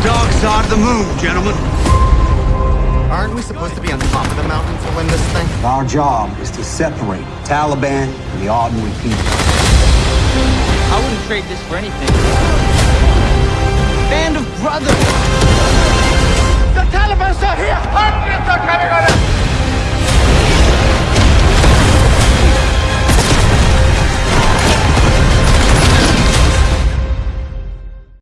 the dark side of the moon, gentlemen. Aren't we supposed to be on top of the mountain to win this thing? Our job is to separate Taliban and the ordinary people. I wouldn't trade this for anything. Band of brothers! The Taliban's are here! Hundreds are coming on us!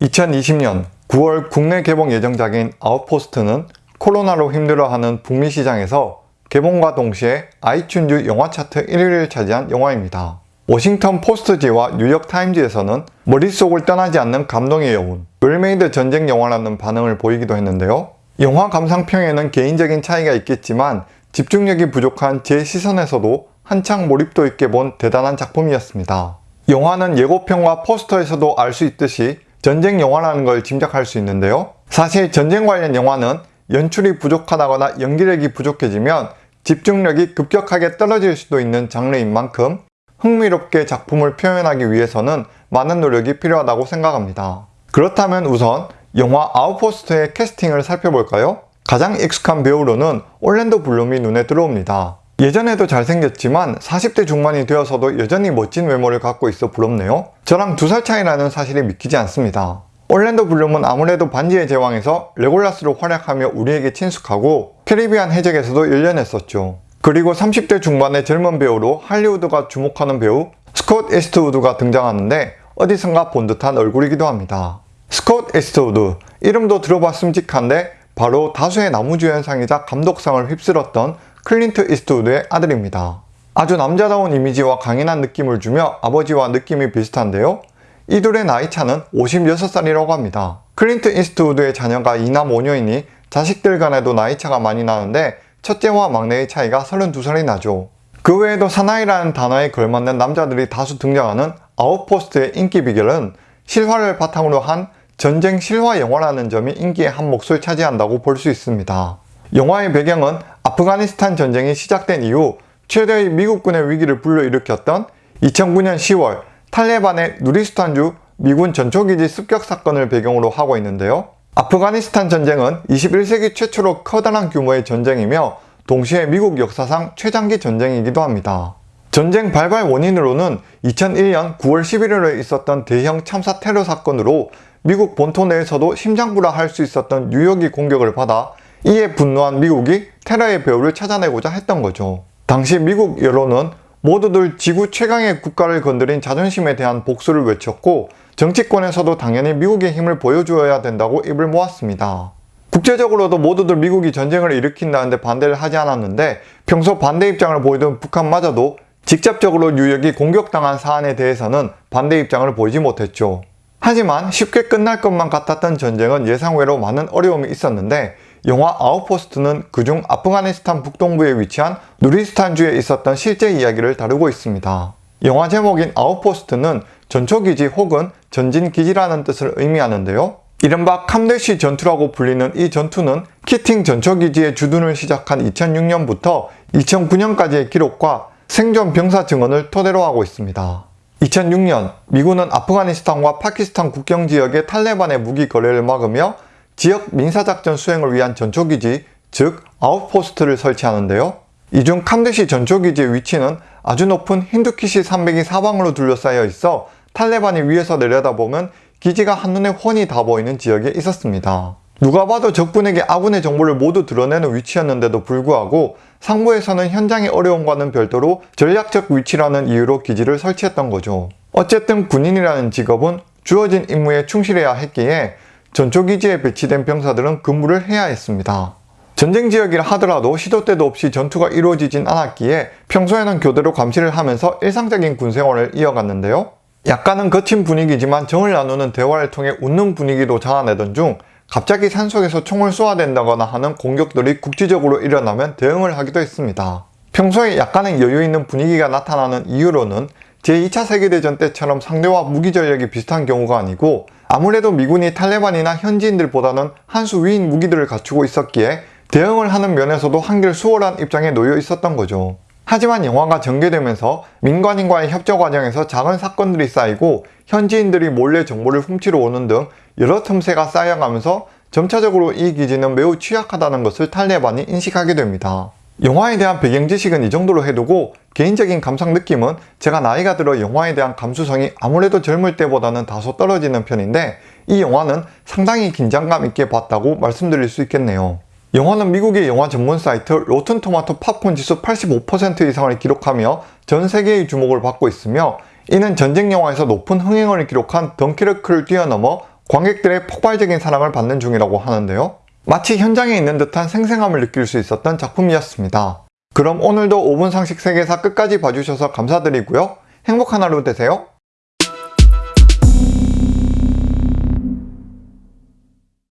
2020년 9월 국내 개봉 예정작인 아웃포스트는 코로나로 힘들어하는 북미 시장에서 개봉과 동시에 아이튠즈 영화 차트 1위를 차지한 영화입니다. 워싱턴 포스트지와 뉴욕 타임즈에서는 머릿속을 떠나지 않는 감동의 여운, well-made 전쟁 영화라는 반응을 보이기도 했는데요. 영화 감상평에는 개인적인 차이가 있겠지만 집중력이 부족한 제 시선에서도 한창 몰입도 있게 본 대단한 작품이었습니다. 영화는 예고편과 포스터에서도 알 수 있듯이 전쟁 영화라는 걸 짐작할 수 있는데요. 사실 전쟁 관련 영화는 연출이 부족하다거나 연기력이 부족해지면 집중력이 급격하게 떨어질 수도 있는 장르인 만큼 흥미롭게 작품을 표현하기 위해서는 많은 노력이 필요하다고 생각합니다. 그렇다면 우선 영화 아웃포스트의 캐스팅을 살펴볼까요? 가장 익숙한 배우로는 올랜도 블룸이 눈에 들어옵니다. 예전에도 잘생겼지만 40대 중반이 되어서도 여전히 멋진 외모를 갖고 있어 부럽네요. 저랑 두 살 차이라는 사실이 믿기지 않습니다. 올랜도 블룸은 아무래도 반지의 제왕에서 레골라스로 활약하며 우리에게 친숙하고 캐리비안 해적에서도 열연했었죠. 그리고 30대 중반의 젊은 배우로 할리우드가 주목하는 배우 스콧 이스트우드가 등장하는데 어디선가 본 듯한 얼굴이기도 합니다. 스콧 이스트우드 이름도 들어봤음직한데 바로 다수의 남우주연상이자 감독상을 휩쓸었던 클린트 이스트우드의 아들입니다. 아주 남자다운 이미지와 강인한 느낌을 주며 아버지와 느낌이 비슷한데요. 이 둘의 나이 차는 56살이라고 합니다. 클린트 이스트우드의 자녀가 이남 5녀이니 자식들 간에도 나이 차가 많이 나는데 첫째와 막내의 차이가 32살이 나죠. 그 외에도 사나이라는 단어에 걸맞는 남자들이 다수 등장하는 아웃포스트의 인기 비결은 실화를 바탕으로 한 전쟁 실화 영화라는 점이 인기의 한 몫을 차지한다고 볼 수 있습니다. 영화의 배경은 아프가니스탄 전쟁이 시작된 이후 최대의 미국군의 위기를 불러일으켰던 2009년 10월 탈레반의 누리스탄주 미군 전초기지 습격 사건을 배경으로 하고 있는데요. 아프가니스탄 전쟁은 21세기 최초로 커다란 규모의 전쟁이며 동시에 미국 역사상 최장기 전쟁이기도 합니다. 전쟁 발발 원인으로는 2001년 9월 11일에 있었던 대형 참사 테러 사건으로 미국 본토 내에서도 심장부라할 수 있었던 뉴욕이 공격을 받아 이에 분노한 미국이 테러의 배후를 찾아내고자 했던 거죠. 당시 미국 여론은 모두들 지구 최강의 국가를 건드린 자존심에 대한 복수를 외쳤고 정치권에서도 당연히 미국의 힘을 보여주어야 된다고 입을 모았습니다. 국제적으로도 모두들 미국이 전쟁을 일으킨다는데 반대를 하지 않았는데 평소 반대 입장을 보이던 북한마저도 직접적으로 뉴욕이 공격당한 사안에 대해서는 반대 입장을 보이지 못했죠. 하지만 쉽게 끝날 것만 같았던 전쟁은 예상외로 많은 어려움이 있었는데 영화 아웃포스트는 그중 아프가니스탄 북동부에 위치한 누리스탄주에 있었던 실제 이야기를 다루고 있습니다. 영화 제목인 아웃포스트는 전초기지 혹은 전진기지라는 뜻을 의미하는데요. 이른바 캄데시 전투라고 불리는 이 전투는 키팅 전초기지의 주둔을 시작한 2006년부터 2009년까지의 기록과 생존 병사 증언을 토대로 하고 있습니다. 2006년 미군은 아프가니스탄과 파키스탄 국경 지역의 탈레반의 무기 거래를 막으며 지역 민사작전 수행을 위한 전초기지, 즉 outpost를 설치하는데요. 이 중 캄데시 전초기지의 위치는 아주 높은 힌두키시 산맥이 사방으로 둘러싸여 있어 탈레반이 위에서 내려다보면 기지가 한눈에 훤히 다 보이는 지역에 있었습니다. 누가 봐도 적군에게 아군의 정보를 모두 드러내는 위치였는데도 불구하고 상부에서는 현장의 어려움과는 별도로 전략적 위치라는 이유로 기지를 설치했던 거죠. 어쨌든 군인이라는 직업은 주어진 임무에 충실해야 했기에 전초기지에 배치된 병사들은 근무를 해야 했습니다. 전쟁 지역이라 하더라도 시도 때도 없이 전투가 이루어지진 않았기에 평소에는 교대로 감시를 하면서 일상적인 군생활을 이어갔는데요. 약간은 거친 분위기지만 정을 나누는 대화를 통해 웃는 분위기도 자아내던 중 갑자기 산속에서 총을 쏘아댄다거나 하는 공격들이 국지적으로 일어나면 대응을 하기도 했습니다. 평소에 약간의 여유 있는 분위기가 나타나는 이유로는 제2차 세계대전 때처럼 상대와 무기 전력이 비슷한 경우가 아니고 아무래도 미군이 탈레반이나 현지인들보다는 한 수 위인 무기들을 갖추고 있었기에 대응을 하는 면에서도 한결 수월한 입장에 놓여 있었던 거죠. 하지만 영화가 전개되면서 민간인과의 협조 과정에서 작은 사건들이 쌓이고 현지인들이 몰래 정보를 훔치러 오는 등 여러 틈새가 쌓여가면서 점차적으로 이 기지는 매우 취약하다는 것을 탈레반이 인식하게 됩니다. 영화에 대한 배경 지식은 이 정도로 해두고 개인적인 감상 느낌은 제가 나이가 들어 영화에 대한 감수성이 아무래도 젊을 때보다는 다소 떨어지는 편인데 이 영화는 상당히 긴장감 있게 봤다고 말씀드릴 수 있겠네요. 영화는 미국의 영화 전문 사이트 로튼토마토 팝콘 지수 85% 이상을 기록하며 전 세계의 주목을 받고 있으며 이는 전쟁 영화에서 높은 흥행을 기록한 덩키르크를 뛰어넘어 관객들의 폭발적인 사랑을 받는 중이라고 하는데요. 마치 현장에 있는 듯한 생생함을 느낄 수 있었던 작품이었습니다. 그럼 오늘도 5분 상식 세계사 끝까지 봐주셔서 감사드리고요. 행복한 하루 되세요.